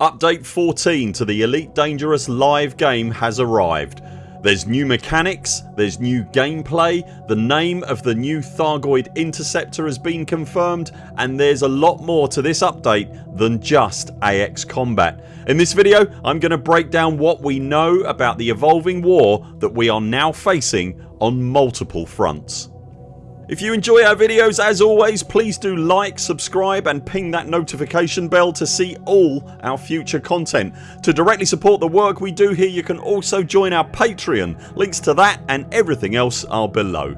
Update 14 to the Elite Dangerous live game has arrived. There's new mechanics, there's new gameplay, the name of the new Thargoid Interceptor has been confirmed and there's a lot more to this update than just AX combat. In this video I'm going to break down what we know about the evolving war that we are now facing on multiple fronts. If you enjoy our videos as always please do like, subscribe and ping that notification bell to see all our future content. To directly support the work we do here you can also join our Patreon. Links to that and everything else are below.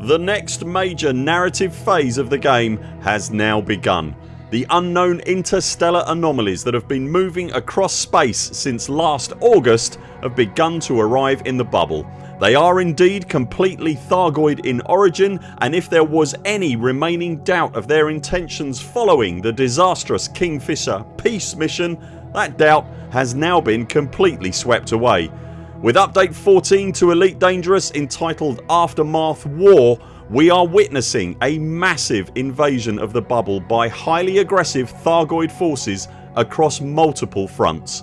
The next major narrative phase of the game has now begun. The unknown interstellar anomalies that have been moving across space since last August have begun to arrive in the bubble they are indeed completely Thargoid in origin and if there was any remaining doubt of their intentions following the disastrous Kingfisher peace mission that doubt has now been completely swept away. With update 14 to Elite Dangerous entitled Aftermath War we are witnessing a massive invasion of the bubble by highly aggressive Thargoid forces across multiple fronts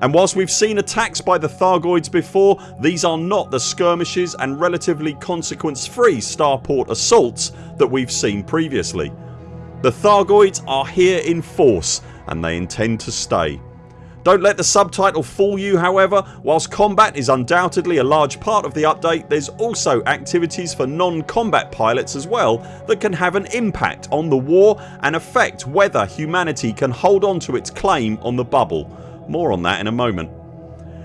and whilst we've seen attacks by the Thargoids before these are not the skirmishes and relatively consequence free starport assaults that we've seen previously. The Thargoids are here in force and they intend to stay. Don't let the subtitle fool you however. Whilst combat is undoubtedly a large part of the update there's also activities for non-combat pilots as well that can have an impact on the war and affect whether humanity can hold on to its claim on the bubble more on that in a moment.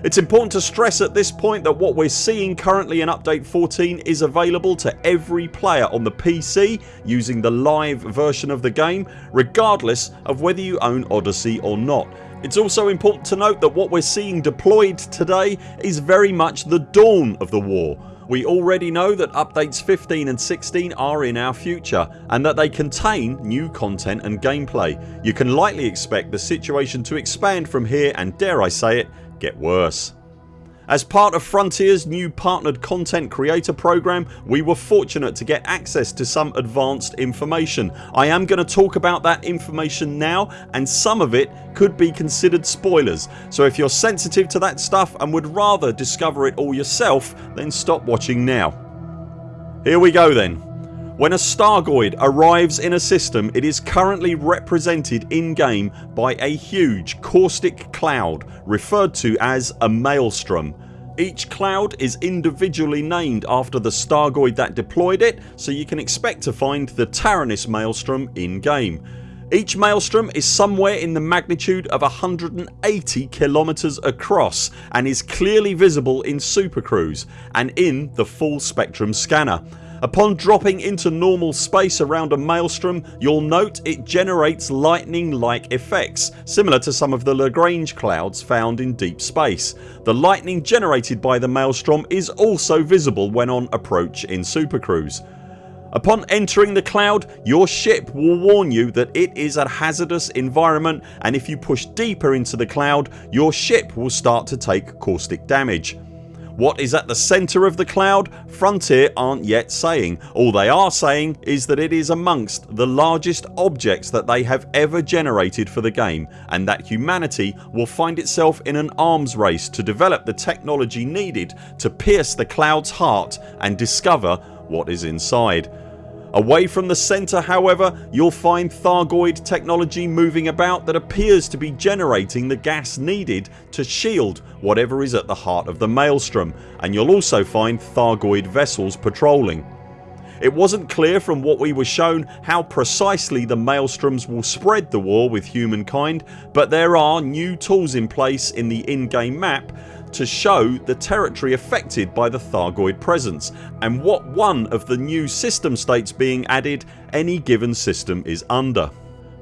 It's important to stress at this point that what we're seeing currently in update 14 is available to every player on the PC using the live version of the game regardless of whether you own Odyssey or not. It's also important to note that what we're seeing deployed today is very much the dawn of the war we already know that updates 15 and 16 are in our future and that they contain new content and gameplay. You can likely expect the situation to expand from here and dare I say it get worse. As part of Frontiers new partnered content creator program we were fortunate to get access to some advanced information. I am going to talk about that information now and some of it could be considered spoilers so if you're sensitive to that stuff and would rather discover it all yourself then stop watching now. Here we go then. When a Thargoid arrives in a system it is currently represented in game by a huge caustic cloud referred to as a maelstrom. Each cloud is individually named after the Thargoid that deployed it so you can expect to find the Taranis Maelstrom in game. Each Maelstrom is somewhere in the magnitude of 180 kilometers across and is clearly visible in Super Cruise and in the full spectrum scanner. Upon dropping into normal space around a maelstrom you'll note it generates lightning like effects similar to some of the Lagrange clouds found in deep space. The lightning generated by the maelstrom is also visible when on approach in Supercruise. Upon entering the cloud your ship will warn you that it is a hazardous environment and if you push deeper into the cloud your ship will start to take caustic damage. What is at the centre of the cloud? Frontier aren't yet saying. All they are saying is that it is amongst the largest objects that they have ever generated for the game and that humanity will find itself in an arms race to develop the technology needed to pierce the cloud's heart and discover what is inside. Away from the centre however you'll find Thargoid technology moving about that appears to be generating the gas needed to shield whatever is at the heart of the Maelstrom and you'll also find Thargoid vessels patrolling. It wasn't clear from what we were shown how precisely the Maelstroms will spread the war with humankind but there are new tools in place in the in-game map to show the territory affected by the Thargoid presence and what one of the new system states being added any given system is under.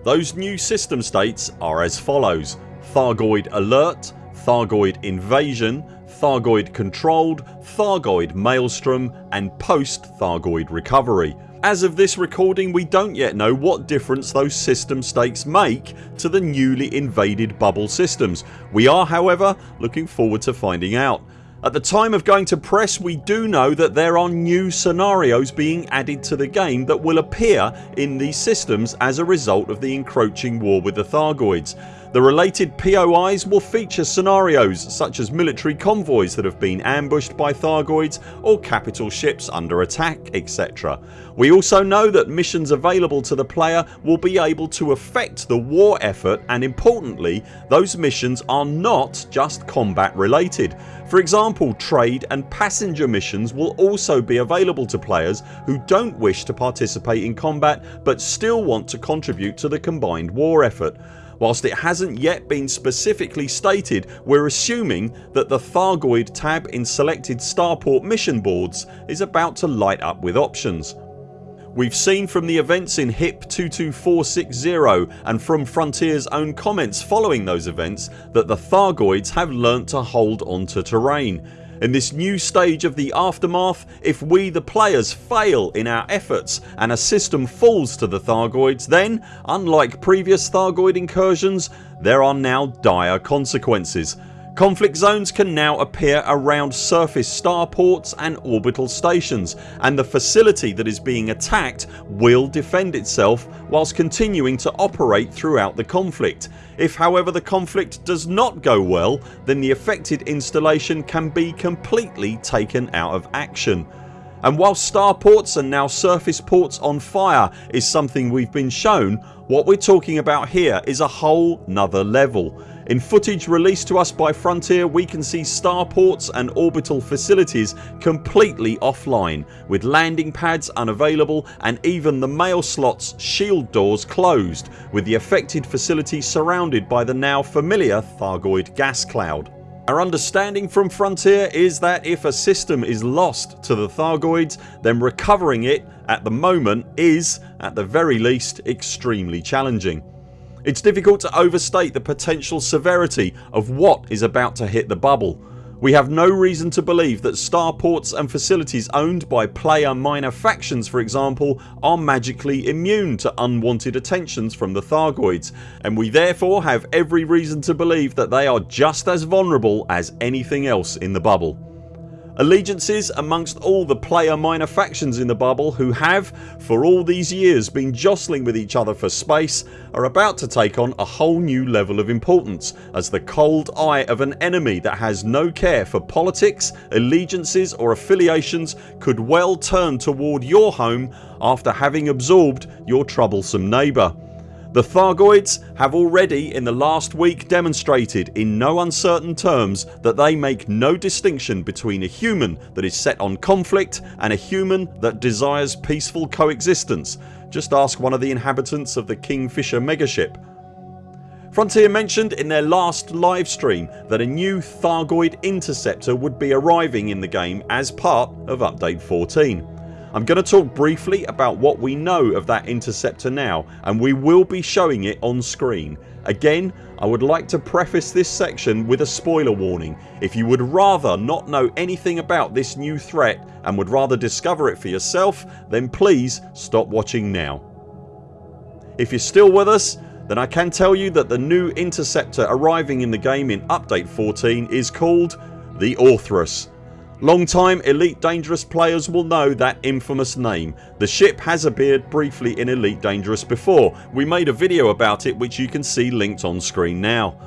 Those new system states are as follows Thargoid Alert, Thargoid Invasion, Thargoid Controlled, Thargoid Maelstrom and Post Thargoid Recovery as of this recording we don't yet know what difference those system states make to the newly invaded bubble systems. We are however looking forward to finding out. At the time of going to press we do know that there are new scenarios being added to the game that will appear in these systems as a result of the encroaching war with the Thargoids. The related POIs will feature scenarios such as military convoys that have been ambushed by Thargoids or capital ships under attack etc. We also know that missions available to the player will be able to affect the war effort and importantly those missions are not just combat related. For example trade and passenger missions will also be available to players who don't wish to participate in combat but still want to contribute to the combined war effort. Whilst it hasn't yet been specifically stated we're assuming that the Thargoid tab in selected starport mission boards is about to light up with options. We've seen from the events in HIP 22460 and from Frontiers own comments following those events that the Thargoids have learnt to hold onto terrain. In this new stage of the aftermath if we the players fail in our efforts and a system falls to the Thargoids then unlike previous Thargoid incursions there are now dire consequences. Conflict zones can now appear around surface starports and orbital stations and the facility that is being attacked will defend itself whilst continuing to operate throughout the conflict. If however the conflict does not go well then the affected installation can be completely taken out of action. And while starports and now surface ports on fire is something we've been shown what we're talking about here is a whole nother level. In footage released to us by Frontier we can see starports and orbital facilities completely offline with landing pads unavailable and even the mail slots shield doors closed with the affected facility surrounded by the now familiar Thargoid gas cloud. Our understanding from Frontier is that if a system is lost to the Thargoids then recovering it at the moment is, at the very least, extremely challenging. It's difficult to overstate the potential severity of what is about to hit the bubble. We have no reason to believe that starports and facilities owned by player minor factions for example are magically immune to unwanted attentions from the Thargoids and we therefore have every reason to believe that they are just as vulnerable as anything else in the bubble. Allegiances amongst all the player minor factions in the bubble who have for all these years been jostling with each other for space are about to take on a whole new level of importance as the cold eye of an enemy that has no care for politics, allegiances or affiliations could well turn toward your home after having absorbed your troublesome neighbour. The Thargoids have already in the last week demonstrated in no uncertain terms that they make no distinction between a human that is set on conflict and a human that desires peaceful coexistence. Just ask one of the inhabitants of the Kingfisher megaship. Frontier mentioned in their last livestream that a new Thargoid interceptor would be arriving in the game as part of update 14. I'm going to talk briefly about what we know of that interceptor now and we will be showing it on screen. Again I would like to preface this section with a spoiler warning. If you would rather not know anything about this new threat and would rather discover it for yourself then please stop watching now. If you're still with us then I can tell you that the new interceptor arriving in the game in update 14 is called the Orthrus Long time Elite Dangerous players will know that infamous name. The ship has appeared briefly in Elite Dangerous before. We made a video about it which you can see linked on screen now.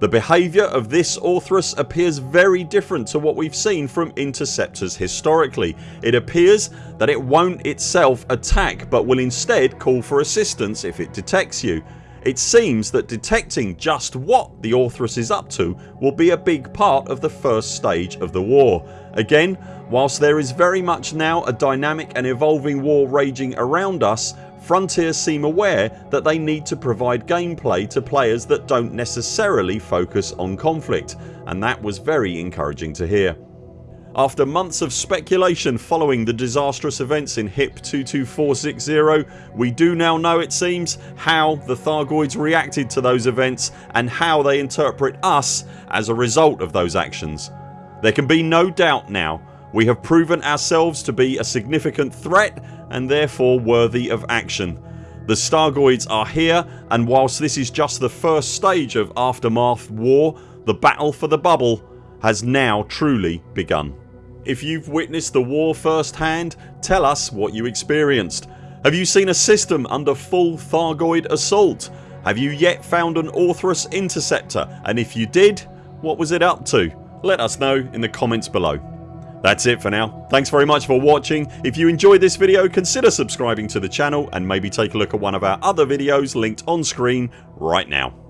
The behaviour of this Orthrus appears very different to what we've seen from interceptors historically. It appears that it won't itself attack but will instead call for assistance if it detects you. It seems that detecting just what the Orthrus is up to will be a big part of the first stage of the war. Again whilst there is very much now a dynamic and evolving war raging around us Frontier seem aware that they need to provide gameplay to players that don't necessarily focus on conflict and that was very encouraging to hear. After months of speculation following the disastrous events in HIP 22460 we do now know it seems how the Thargoids reacted to those events and how they interpret us as a result of those actions. There can be no doubt now we have proven ourselves to be a significant threat and therefore worthy of action. The Thargoids are here and whilst this is just the first stage of Aftermath war the battle for the bubble has now truly begun. If you've witnessed the war firsthand tell us what you experienced. Have you seen a system under full Thargoid assault? Have you yet found an Orthrus Interceptor and if you did what was it up to? Let us know in the comments below. That's it for now. Thanks very much for watching. If you enjoyed this video consider subscribing to the channel and maybe take a look at one of our other videos linked on screen right now.